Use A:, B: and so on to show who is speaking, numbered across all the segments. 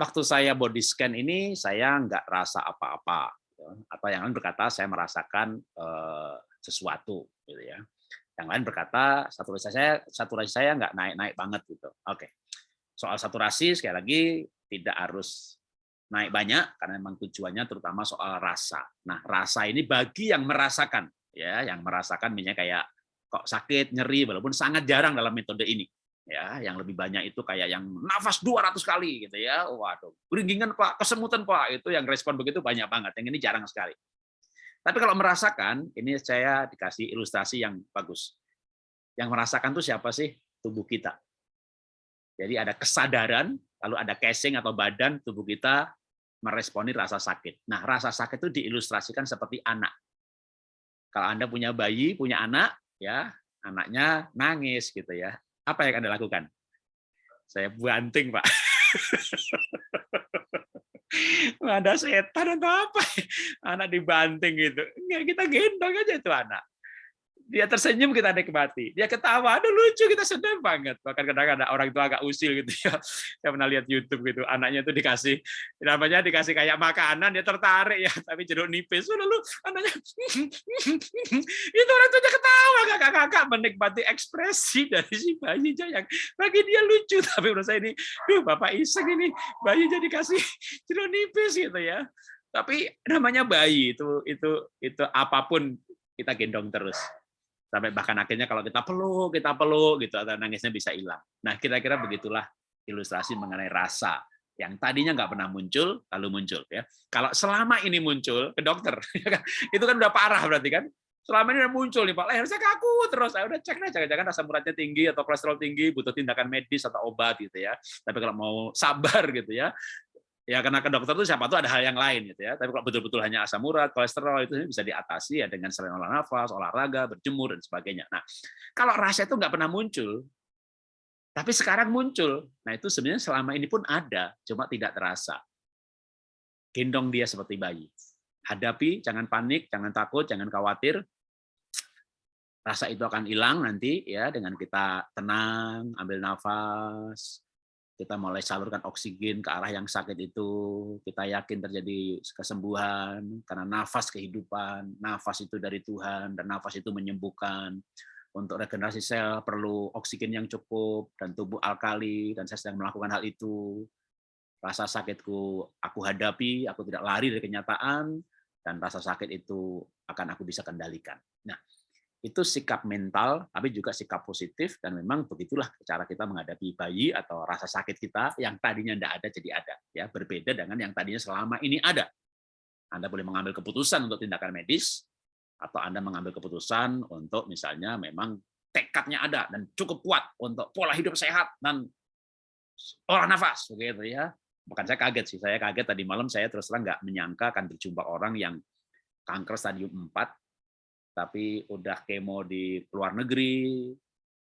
A: waktu saya body scan ini saya nggak rasa apa-apa, gitu. atau yang lain berkata saya merasakan uh, sesuatu, gitu ya. Yang lain berkata saturasi saya saturasi saya nggak naik-naik banget gitu. Oke. Soal saturasi sekali lagi tidak harus naik banyak karena memang tujuannya terutama soal rasa. Nah, rasa ini bagi yang merasakan ya, yang merasakan misalnya kayak kok sakit, nyeri walaupun sangat jarang dalam metode ini. Ya, yang lebih banyak itu kayak yang nafas 200 kali gitu ya. Waduh, beringgingan Pak, kesemutan Pak, itu yang respon begitu banyak banget. Yang ini jarang sekali. Tapi kalau merasakan, ini saya dikasih ilustrasi yang bagus. Yang merasakan itu siapa sih? Tubuh kita. Jadi ada kesadaran, lalu ada casing atau badan tubuh kita meresponi rasa sakit. Nah, rasa sakit itu diilustrasikan seperti anak. Kalau Anda punya bayi, punya anak, ya anaknya nangis gitu ya. Apa yang Anda lakukan? Saya banting, Pak. ada setan atau apa? Anak dibanting gitu. Enggak, kita gendong aja itu anak dia tersenyum kita nikmati. Dia ketawa aduh lucu kita senang banget. Bahkan kadang ada orang tua agak usil gitu ya. Saya pernah lihat YouTube gitu anaknya itu dikasih namanya dikasih kayak makanan dia tertarik ya. Tapi jeruk nipis lalu anaknya itu orang tuanya ketawa. Kakak-kakak menikmati ekspresi dari si bayi yang bagi dia lucu. Tapi menurut saya ini duh bapak iseng ini bayi jadi kasih jeruk nipis gitu ya. Tapi namanya bayi itu itu itu apa pun kita gendong terus sampai bahkan akhirnya kalau kita peluk kita peluk gitu atau nangisnya bisa hilang. Nah kira-kira begitulah ilustrasi mengenai rasa yang tadinya nggak pernah muncul lalu muncul ya. Kalau selama ini muncul ke dokter ya kan? itu kan udah parah berarti kan. Selama ini udah muncul nih pak leher saya kaku terus. Saya udah cek nih jangan-jangan asam uratnya tinggi atau kolesterol tinggi butuh tindakan medis atau obat gitu ya. Tapi kalau mau sabar gitu ya ya karena ke dokter itu siapa tuh ada hal yang lain gitu ya. Tapi kalau betul-betul hanya asam urat kolesterol itu bisa diatasi ya dengan selain olah nafas olahraga berjemur dan sebagainya. Nah kalau rasa itu nggak pernah muncul tapi sekarang muncul nah itu sebenarnya selama ini pun ada cuma tidak terasa. Gendong dia seperti bayi. Hadapi jangan panik jangan takut jangan khawatir. Rasa itu akan hilang nanti ya dengan kita tenang ambil nafas kita mulai salurkan oksigen ke arah yang sakit itu, kita yakin terjadi kesembuhan, karena nafas kehidupan, nafas itu dari Tuhan, dan nafas itu menyembuhkan. Untuk regenerasi sel perlu oksigen yang cukup, dan tubuh alkali, dan saya sedang melakukan hal itu. Rasa sakitku aku hadapi, aku tidak lari dari kenyataan, dan rasa sakit itu akan aku bisa kendalikan. Nah, itu sikap mental, tapi juga sikap positif, dan memang begitulah cara kita menghadapi bayi atau rasa sakit kita yang tadinya tidak ada jadi ada, ya berbeda dengan yang tadinya selama ini ada. Anda boleh mengambil keputusan untuk tindakan medis, atau Anda mengambil keputusan untuk misalnya memang tekadnya ada dan cukup kuat untuk pola hidup sehat dan olah nafas, begitu ya. Bukan saya kaget sih, saya kaget tadi malam saya terus terang nggak menyangka akan berjumpa orang yang kanker stadium 4 tapi udah kemo di luar negeri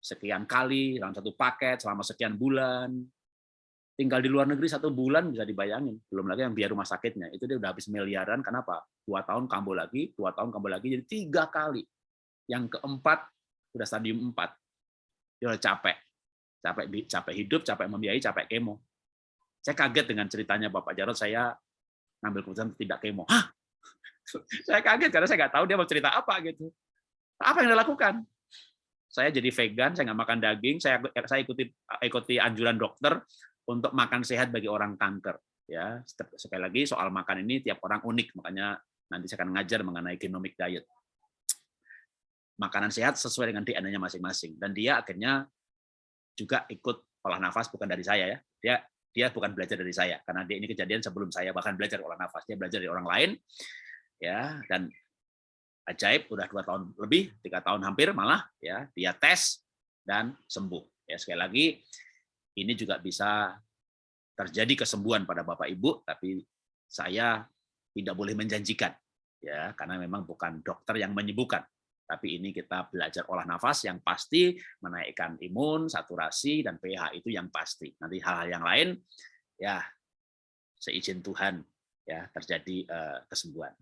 A: sekian kali dalam satu paket selama sekian bulan. Tinggal di luar negeri satu bulan bisa dibayangin. Belum lagi yang biaya rumah sakitnya. Itu dia udah habis miliaran kenapa? Dua tahun kambuh lagi dua tahun kambuh lagi jadi tiga kali. Yang keempat udah stadium empat. Dia udah capek. Capek capek hidup capek membiayai capek kemo. Saya kaget dengan ceritanya bapak Jarod saya ngambil keputusan tidak kemo. Hah saya kaget karena saya nggak tahu dia mau cerita apa gitu. Apa yang dilakukan? Saya jadi vegan, saya nggak makan daging, saya saya ikuti ikuti anjuran dokter untuk makan sehat bagi orang kanker. Ya, sekali lagi soal makan ini tiap orang unik, makanya nanti saya akan ngajar mengenai genomic diet. Makanan sehat sesuai dengan DNA-nya masing-masing dan dia akhirnya juga ikut olah nafas bukan dari saya ya. Dia dia bukan belajar dari saya karena dia ini kejadian sebelum saya bahkan belajar olah nafas dia belajar dari orang lain ya dan ajaib udah dua tahun lebih tiga tahun hampir malah ya dia tes dan sembuh. Ya sekali lagi ini juga bisa terjadi kesembuhan pada bapak ibu tapi saya tidak boleh menjanjikan ya karena memang bukan dokter yang menyembuhkan. Tapi ini kita belajar olah nafas yang pasti menaikkan imun saturasi dan pH itu yang pasti. Nanti hal-hal yang lain ya seizin Tuhan ya terjadi uh, kesembuhan